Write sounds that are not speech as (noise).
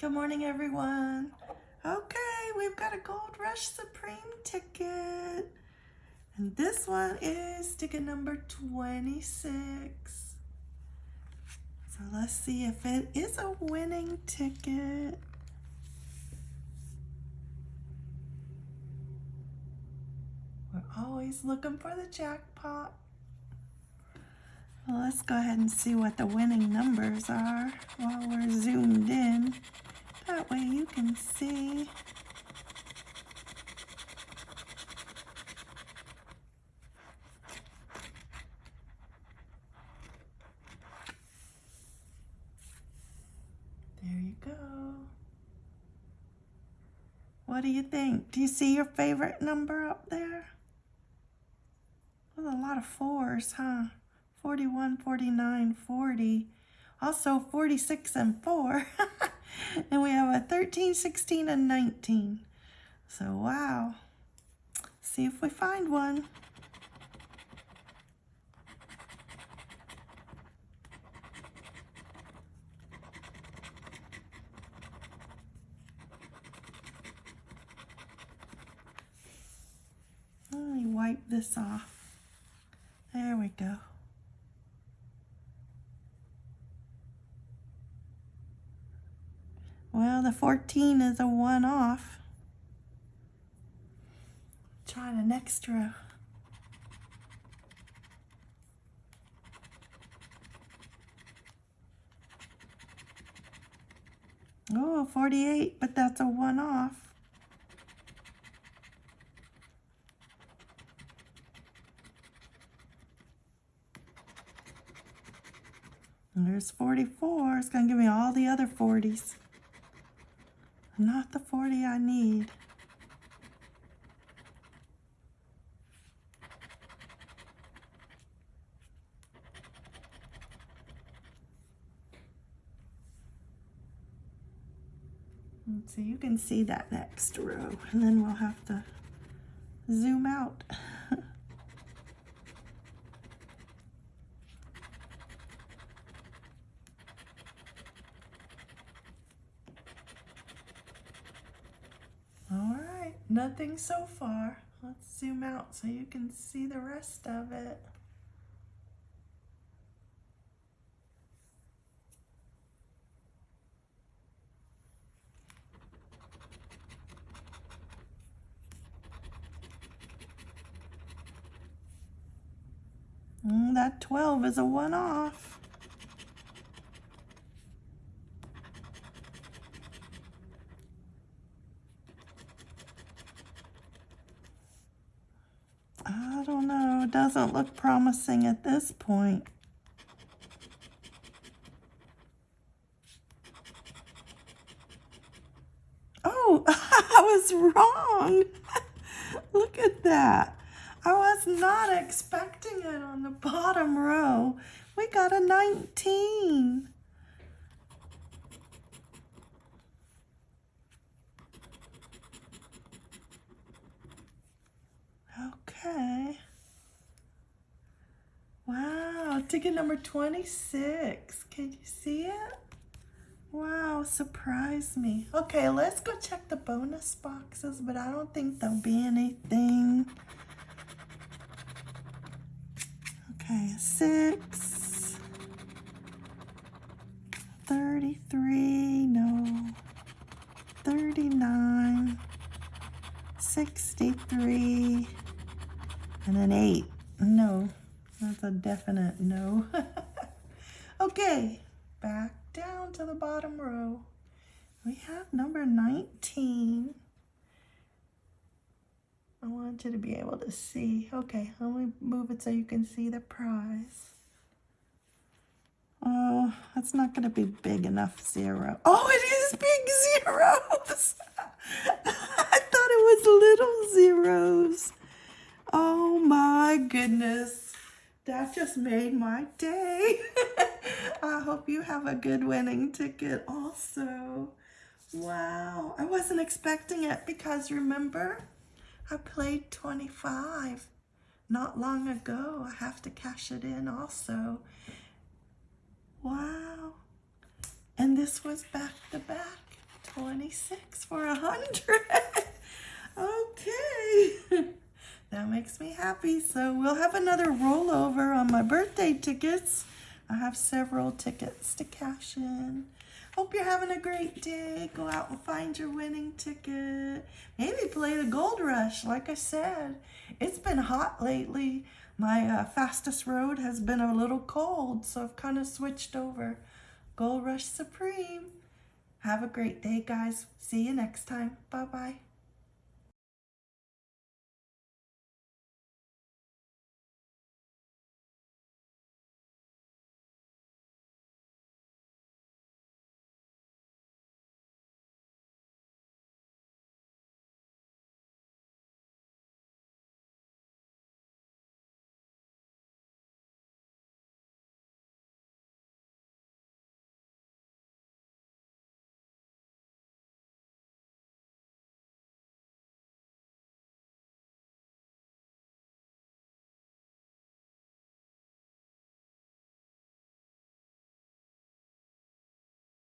Good morning, everyone. Okay, we've got a Gold Rush Supreme ticket. And this one is ticket number 26. So let's see if it is a winning ticket. We're always looking for the jackpot. Well, let's go ahead and see what the winning numbers are while we're zoomed in. That way you can see. There you go. What do you think? Do you see your favorite number up there? A lot of fours, huh? 41, 49, 40. Also 46 and 4. (laughs) and we have a 13, 16, and 19. So, wow. See if we find one. Let me wipe this off. There we go. The 14 is a one off. Try an extra. Oh, 48, but that's a one off. There's 44. It's going to give me all the other 40s. Not the 40 I need. So you can see that next row and then we'll have to zoom out. All right, nothing so far. Let's zoom out so you can see the rest of it. Mm, that 12 is a one off. I don't know. It doesn't look promising at this point. Oh, (laughs) I was wrong. (laughs) look at that. I was not expecting it on the bottom row. We got a 19. Okay. Wow, ticket number 26. Can you see it? Wow, surprise me. Okay, let's go check the bonus boxes, but I don't think there'll be anything. Okay, 6, 33, no, 39, 63, and an 8. No, that's a definite no. (laughs) okay, back down to the bottom row. We have number 19. I want you to be able to see. Okay, let me move it so you can see the prize. Oh, that's not going to be big enough zero. Oh, it is big zeros. (laughs) I thought it was little zeros. Oh my goodness. That just made my day. (laughs) I hope you have a good winning ticket also. Wow, I wasn't expecting it because remember, I played 25 not long ago. I have to cash it in also. Wow. And this was back to back. 26 for a 100. (laughs) okay. (laughs) that makes me happy. So we'll have another rollover on my birthday tickets. I have several tickets to cash in. Hope you're having a great day. Go out and find your winning ticket. Maybe play the gold rush, like I said. It's been hot lately. My uh, fastest road has been a little cold, so I've kind of switched over. Gold Rush Supreme. Have a great day, guys. See you next time. Bye-bye.